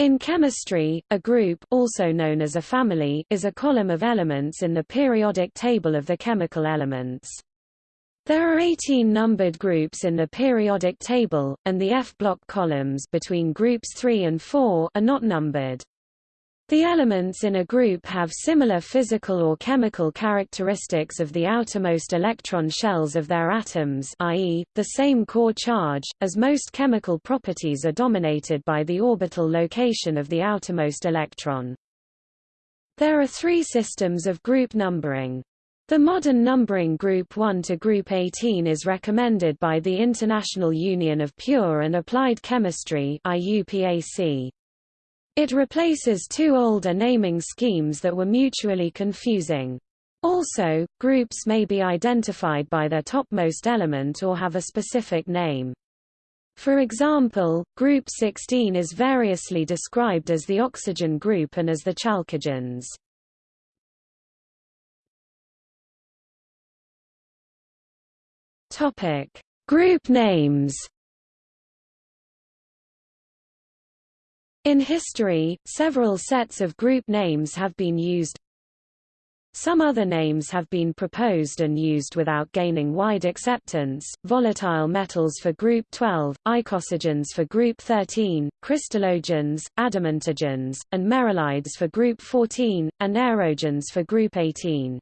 In chemistry, a group also known as a family is a column of elements in the periodic table of the chemical elements. There are 18 numbered groups in the periodic table, and the F-block columns between groups 3 and 4 are not numbered. The elements in a group have similar physical or chemical characteristics of the outermost electron shells of their atoms i.e., the same core charge, as most chemical properties are dominated by the orbital location of the outermost electron. There are three systems of group numbering. The modern numbering Group 1 to Group 18 is recommended by the International Union of Pure and Applied Chemistry IUPAC. It replaces two older naming schemes that were mutually confusing. Also, groups may be identified by their topmost element or have a specific name. For example, group 16 is variously described as the oxygen group and as the chalcogens. Topic: Group names In history, several sets of group names have been used. Some other names have been proposed and used without gaining wide acceptance, volatile metals for group 12, icosagens for group 13, crystallogens, adamantogens, and merylides for group 14, and aerogens for group 18.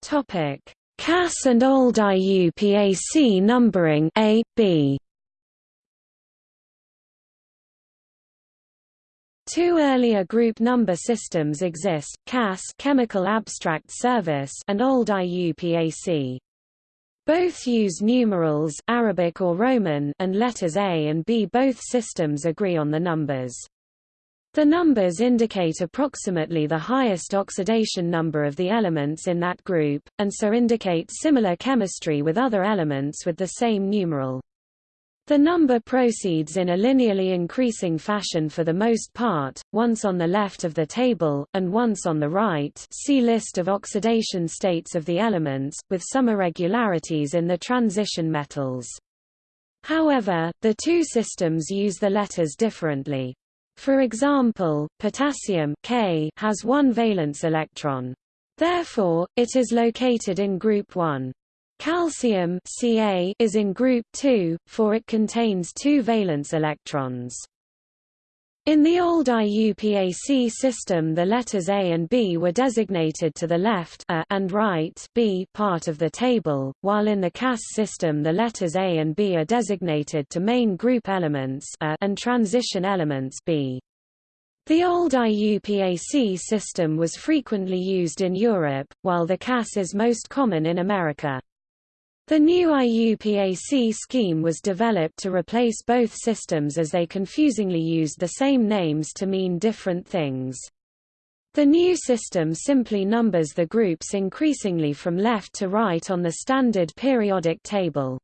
Topic: CAS and old IUPAC numbering A, B. Two earlier group number systems exist, CAS Chemical Abstract Service and old IUPAC. Both use numerals Arabic or Roman and letters A and B. Both systems agree on the numbers. The numbers indicate approximately the highest oxidation number of the elements in that group, and so indicate similar chemistry with other elements with the same numeral. The number proceeds in a linearly increasing fashion for the most part, once on the left of the table, and once on the right see list of oxidation states of the elements, with some irregularities in the transition metals. However, the two systems use the letters differently. For example, potassium K has one valence electron. Therefore, it is located in group 1. Calcium Ca is in group 2, for it contains two valence electrons. In the old IUPAC system the letters A and B were designated to the left A and right B part of the table, while in the CAS system the letters A and B are designated to main group elements A and transition elements B. The old IUPAC system was frequently used in Europe, while the CAS is most common in America. The new IUPAC scheme was developed to replace both systems as they confusingly used the same names to mean different things. The new system simply numbers the groups increasingly from left to right on the standard periodic table.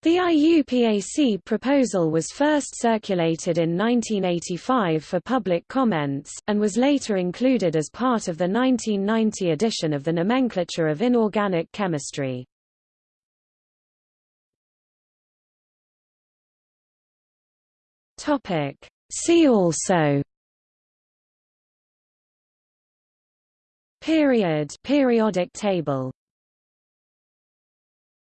The IUPAC proposal was first circulated in 1985 for public comments, and was later included as part of the 1990 edition of the Nomenclature of Inorganic Chemistry. Topic. See also Period periodic table